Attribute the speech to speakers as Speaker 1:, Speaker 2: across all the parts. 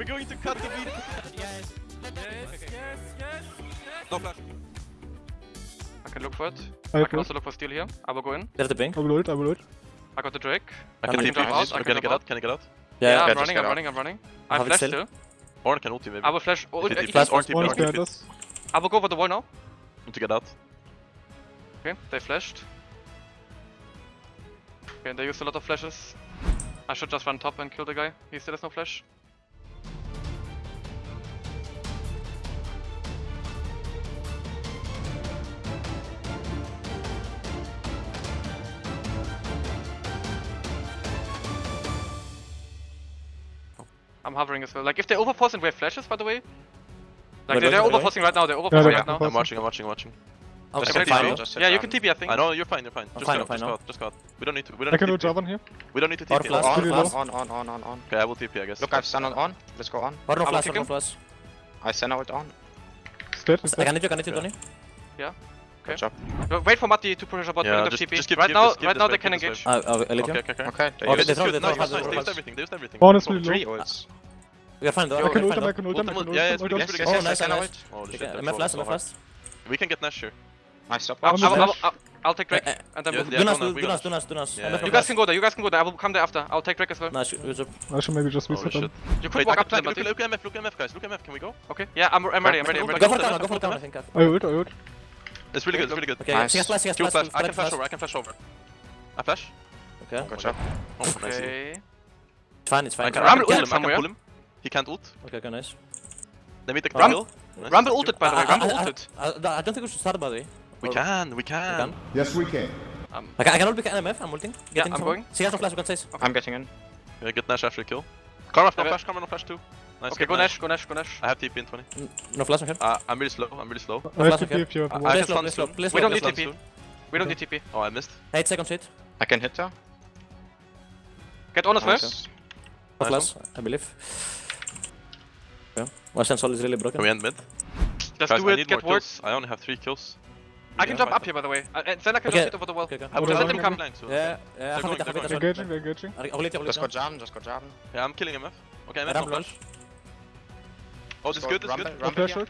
Speaker 1: We're going to cut the beat.
Speaker 2: Yes.
Speaker 3: Yes, yes, yes.
Speaker 1: No flash.
Speaker 4: I can look for it.
Speaker 5: I
Speaker 4: I can also look for steel here. I will go in.
Speaker 2: There's the ping.
Speaker 5: I will ult, I will ult.
Speaker 4: I got the Drake.
Speaker 1: I
Speaker 2: I'm
Speaker 1: can
Speaker 2: leaving.
Speaker 1: TP.
Speaker 4: Jump out, I
Speaker 1: Can
Speaker 4: can
Speaker 1: I get
Speaker 4: jump
Speaker 1: out? Can I get out?
Speaker 4: Yeah,
Speaker 2: Yeah,
Speaker 4: I'm running,
Speaker 6: get
Speaker 4: I'm running, I'm running. I
Speaker 2: Have
Speaker 4: have
Speaker 2: it
Speaker 4: flash
Speaker 2: still.
Speaker 4: still.
Speaker 1: Or can ulti maybe.
Speaker 4: I will flash. Oh,
Speaker 1: If flash
Speaker 2: flash
Speaker 1: or TP
Speaker 5: One
Speaker 1: or
Speaker 5: is behind
Speaker 1: TP.
Speaker 5: us.
Speaker 4: I will go over the wall now.
Speaker 1: Need to get out.
Speaker 4: Okay, they flashed. Okay, they used a lot of flashes. I should just run top and kill the guy. He still has no flash. I'm hovering as well. Like if they overforce and we have flashes, by the way. Like
Speaker 2: Wait,
Speaker 4: they're, they're
Speaker 2: wait, wait.
Speaker 4: overforcing right now. They're
Speaker 5: Yeah,
Speaker 4: overforcing
Speaker 5: they're
Speaker 4: right now.
Speaker 1: I'm watching, I'm watching, I'm watching.
Speaker 2: I'm
Speaker 1: Just
Speaker 2: I'm fine.
Speaker 6: Just
Speaker 4: Yeah, you can TP, I think.
Speaker 1: I know you're fine, you're fine. Just
Speaker 2: fine,
Speaker 1: go,
Speaker 2: I'm fine
Speaker 1: just go just go. We don't need to. We don't
Speaker 5: I
Speaker 1: need
Speaker 5: can
Speaker 1: to
Speaker 5: ult
Speaker 1: TP.
Speaker 5: Javan here.
Speaker 1: We don't need to TP.
Speaker 2: flash.
Speaker 6: On,
Speaker 5: Pretty
Speaker 6: on, on, on, on, on, on.
Speaker 1: Okay, I will TP, I guess.
Speaker 6: Look, I've Senna on. Let's go on.
Speaker 2: Har du
Speaker 4: I
Speaker 2: noe flash?
Speaker 4: kick
Speaker 2: Har du
Speaker 4: him.
Speaker 2: noe flash?
Speaker 6: I Senna ult on.
Speaker 5: It's dead,
Speaker 2: I
Speaker 5: dead.
Speaker 2: can hit you, can hit you, Tony.
Speaker 4: Okay.
Speaker 6: Good job.
Speaker 4: Uh, Wait for Matti to push a bot.
Speaker 1: Yeah,
Speaker 4: we don't have
Speaker 1: just-
Speaker 4: TP.
Speaker 1: just keep-
Speaker 4: right
Speaker 1: keep
Speaker 4: now,
Speaker 1: this- keep
Speaker 4: right
Speaker 1: this
Speaker 4: now
Speaker 1: wave,
Speaker 4: they can
Speaker 1: keep this
Speaker 4: engage.
Speaker 2: I'll, I'll, I'll leave
Speaker 1: Okay,
Speaker 2: you.
Speaker 1: okay, okay.
Speaker 6: Okay, they
Speaker 2: Okay,
Speaker 6: use
Speaker 2: they
Speaker 6: it.
Speaker 2: throw-
Speaker 1: Good,
Speaker 2: they
Speaker 1: no,
Speaker 2: throw
Speaker 1: you
Speaker 2: hard,
Speaker 1: nice,
Speaker 2: they
Speaker 1: they
Speaker 2: throw
Speaker 1: used
Speaker 2: hard.
Speaker 1: everything, they used everything.
Speaker 5: One is really
Speaker 6: Three
Speaker 5: low.
Speaker 6: Ults.
Speaker 2: We are fine though.
Speaker 5: I
Speaker 2: I
Speaker 5: can
Speaker 2: can
Speaker 5: ult him, I can ult him, I
Speaker 1: Ultimate-
Speaker 5: can ult
Speaker 1: yeah,
Speaker 5: him.
Speaker 1: it's
Speaker 5: I
Speaker 1: pretty-
Speaker 5: got
Speaker 1: it's
Speaker 6: Yes, yes,
Speaker 2: Oh, nice,
Speaker 6: Senna
Speaker 2: nice.
Speaker 6: ult.
Speaker 1: Holy shit,
Speaker 2: Okay,
Speaker 1: that's
Speaker 2: Am I
Speaker 1: so-
Speaker 2: flash?
Speaker 1: so
Speaker 2: Am I
Speaker 1: hard. We can get Nash here.
Speaker 6: Nice stop.
Speaker 4: I'll, I'll. I'll, I'll, I'll take Drake
Speaker 2: eh,
Speaker 4: and then
Speaker 1: yeah,
Speaker 4: move.
Speaker 1: yeah.
Speaker 2: Do nas,
Speaker 1: go now,
Speaker 2: do
Speaker 1: we
Speaker 2: nas, do nas, do nas.
Speaker 1: Yeah, yeah.
Speaker 4: You guys can go there. You guys can go there. I will come there after. I'll take Drake as well.
Speaker 2: flash. Nice, good job.
Speaker 5: I should maybe just
Speaker 1: Holy
Speaker 5: reset
Speaker 1: shit.
Speaker 5: them.
Speaker 4: You could
Speaker 1: Wait,
Speaker 4: walk up to them,
Speaker 1: flank, look, look MF, look MF guys, look at MF, can we go?
Speaker 4: Okay. Yeah, I'm, I'm ready. I'm ready. I'm ready.
Speaker 2: Go for
Speaker 1: Go
Speaker 2: go for
Speaker 1: go
Speaker 2: counter, I think.
Speaker 5: I ult, I ult.
Speaker 1: It's really good, it's really good.
Speaker 2: Okay,
Speaker 6: Nice.
Speaker 2: she flash, she flash.
Speaker 1: flash, I can flash
Speaker 2: flash.
Speaker 1: over, I can flash over. I flash?
Speaker 2: Okay,
Speaker 6: Good job.
Speaker 1: Oh, nice.
Speaker 4: Okay.
Speaker 2: it's fine, it's
Speaker 1: I
Speaker 2: fine.
Speaker 1: can, I can pull him, I can pull him. He can't ult.
Speaker 2: Okay, okay, nice.
Speaker 1: Let me take the
Speaker 4: Rumble-
Speaker 1: kill. Nice.
Speaker 4: Rumble ulted, by the ah, way.
Speaker 2: I-
Speaker 4: Rumble
Speaker 2: I- I-
Speaker 4: ulted.
Speaker 2: I I don't think we should start by the way.
Speaker 1: We can, we
Speaker 2: We
Speaker 1: can.
Speaker 2: can.
Speaker 7: Yes, we can.
Speaker 4: Um,
Speaker 2: I can, I can ult pick NMF, I'm ulting.
Speaker 4: Yeah,
Speaker 2: Getting
Speaker 4: I'm
Speaker 2: someone.
Speaker 4: going.
Speaker 2: She has no flash, we can chase.
Speaker 6: I'm getting in.
Speaker 1: Yeah, get Nash after the kill. Karma, no
Speaker 4: Okay.
Speaker 1: flash, Karma, no flash too. Nice,
Speaker 4: okay,
Speaker 1: get
Speaker 4: go Nash. Go Nash. Go Nash.
Speaker 1: I have TP in 20.
Speaker 2: No flash, okay.
Speaker 1: Uh, I'm really slow, I'm really slow.
Speaker 5: I have
Speaker 2: flash,
Speaker 5: TP
Speaker 2: okay.
Speaker 5: if you have uh,
Speaker 1: I,
Speaker 5: I
Speaker 1: can
Speaker 2: slow,
Speaker 1: stun soon.
Speaker 4: We
Speaker 2: slow,
Speaker 4: don't need TP.
Speaker 1: soon.
Speaker 4: We don't need TP.
Speaker 1: Oh, I missed.
Speaker 2: 8 seconds hit.
Speaker 6: I can hit her.
Speaker 4: Get on us
Speaker 6: Nice.
Speaker 4: first.
Speaker 2: No
Speaker 1: Nice
Speaker 2: flash, I believe. Okay. My sensor is really broken.
Speaker 1: Can we end mid?
Speaker 4: Just
Speaker 1: Guys,
Speaker 4: do
Speaker 1: I
Speaker 4: it.
Speaker 1: need
Speaker 4: Get
Speaker 1: more
Speaker 4: ward.
Speaker 1: kills. I only have 3 kills.
Speaker 4: I can jump up here, by the way. Uh, And then I can
Speaker 2: Okay.
Speaker 4: just hit over the wall.
Speaker 2: Okay, okay.
Speaker 1: I will
Speaker 5: Just
Speaker 1: just
Speaker 5: let
Speaker 1: let
Speaker 4: him
Speaker 1: him
Speaker 4: come.
Speaker 1: come.
Speaker 2: Yeah, yeah,
Speaker 1: They're
Speaker 2: have
Speaker 1: going,
Speaker 2: it, have
Speaker 1: they're
Speaker 2: it,
Speaker 1: going.
Speaker 2: that's
Speaker 5: They're
Speaker 2: fine.
Speaker 5: engaging, they're engaging.
Speaker 2: I will hit, I will hit.
Speaker 6: Just go jam, just go jam.
Speaker 1: Yeah, I'm killing MF. Okay,
Speaker 2: I
Speaker 1: MF, no flash. Oh, this is good, this is good.
Speaker 5: No
Speaker 6: rumble
Speaker 5: flash
Speaker 6: here.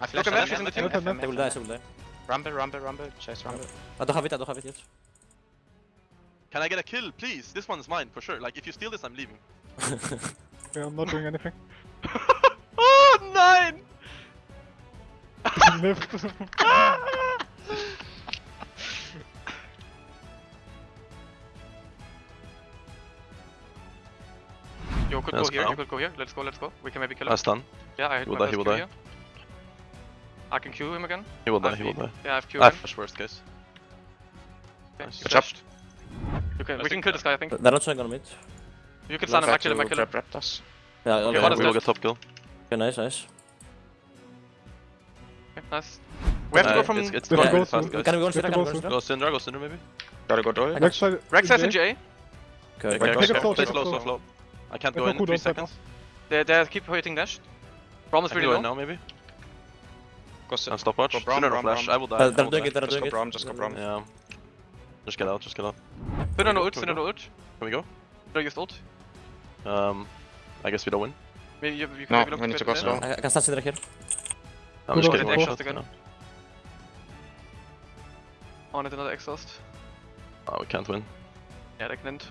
Speaker 6: I
Speaker 4: Look
Speaker 6: flash MF,
Speaker 4: Nash, he's in the team.
Speaker 2: They will die, they will die.
Speaker 6: Rumble, rumble, rumble. Chase rumble.
Speaker 2: I don't have it, I don't have it yet.
Speaker 1: Can I get a kill, please? This one's mine, for sure. Like, if you steal this, I'm leaving.
Speaker 5: Yeah, I'm not doing anything.
Speaker 4: Nine!
Speaker 5: Lift.
Speaker 4: You could
Speaker 1: Let's
Speaker 4: go here.
Speaker 1: go.
Speaker 4: You could go here. Let's go. Let's go. We can maybe kill him.
Speaker 1: That's done.
Speaker 4: Yeah, I hit
Speaker 1: He will
Speaker 4: my
Speaker 1: die, he will
Speaker 4: Q
Speaker 1: die.
Speaker 4: here. I can Q him again.
Speaker 1: He will
Speaker 4: I
Speaker 1: die, he will die.
Speaker 4: Yeah, I have Q
Speaker 1: I
Speaker 4: again.
Speaker 1: flash worst case.
Speaker 4: Okay,
Speaker 1: Nice.
Speaker 4: you
Speaker 6: Good job.
Speaker 4: You can, we can kill this guy, I think.
Speaker 2: They're not showing on mid.
Speaker 4: You can stun him. I
Speaker 6: Try
Speaker 4: kill him. I
Speaker 6: to
Speaker 4: kill him.
Speaker 2: Yeah,
Speaker 4: Okay,
Speaker 2: okay,
Speaker 1: we will get top kill.
Speaker 2: Okay, nice, nice.
Speaker 4: Okay, nice. We have to
Speaker 1: Uh,
Speaker 4: go from
Speaker 1: It's, it's
Speaker 5: They
Speaker 1: going
Speaker 5: can
Speaker 1: really
Speaker 5: go
Speaker 1: fast, guys.
Speaker 2: Can we go on
Speaker 5: They
Speaker 2: straight?
Speaker 5: can
Speaker 2: Can we
Speaker 5: go
Speaker 2: go
Speaker 1: Go
Speaker 2: straight?
Speaker 1: Syndra, go Syndra maybe.
Speaker 6: Gotta go duel.
Speaker 5: Next side.
Speaker 4: Rex has in
Speaker 5: engage.
Speaker 4: GA.
Speaker 2: Okay,
Speaker 1: Okay,
Speaker 2: okay.
Speaker 1: okay,
Speaker 5: Take it
Speaker 1: okay.
Speaker 5: slow,
Speaker 1: Play slow,
Speaker 5: slow.
Speaker 1: slow, slow. I can't
Speaker 5: They
Speaker 1: go
Speaker 5: have
Speaker 1: in 3
Speaker 5: cooldown right
Speaker 1: seconds.
Speaker 4: They, they keep hitting Dash. Braum
Speaker 1: I
Speaker 4: is
Speaker 1: can
Speaker 4: really low.
Speaker 1: now maybe.
Speaker 6: Go sit.
Speaker 1: And stopwatch.
Speaker 6: Go Braum,
Speaker 1: Syndra no
Speaker 6: Braum,
Speaker 1: flash. I will die.
Speaker 2: Uh,
Speaker 1: I
Speaker 2: They're
Speaker 1: will
Speaker 2: doing
Speaker 1: die.
Speaker 2: it, they're
Speaker 6: Just go
Speaker 2: doing.
Speaker 6: Braum, just go Braum.
Speaker 1: Yeah. Just get out, just get out.
Speaker 4: Put on
Speaker 1: Can we
Speaker 4: ult,
Speaker 1: go?
Speaker 4: Put on ult.
Speaker 1: Can we go?
Speaker 4: No, used ult.
Speaker 1: Um, I guess we don't win.
Speaker 4: Maybe you, you can
Speaker 6: No,
Speaker 4: maybe
Speaker 6: we need to go
Speaker 4: it
Speaker 6: slow.
Speaker 2: I I can start Syndra here.
Speaker 1: I'm
Speaker 5: Good
Speaker 1: just
Speaker 5: ult.
Speaker 1: getting
Speaker 4: Get
Speaker 1: one
Speaker 4: exhaust
Speaker 1: shot.
Speaker 4: again.
Speaker 1: yeah.
Speaker 4: Oh, and another exhaust.
Speaker 1: Oh, we can't win.
Speaker 4: Yeah, they can end.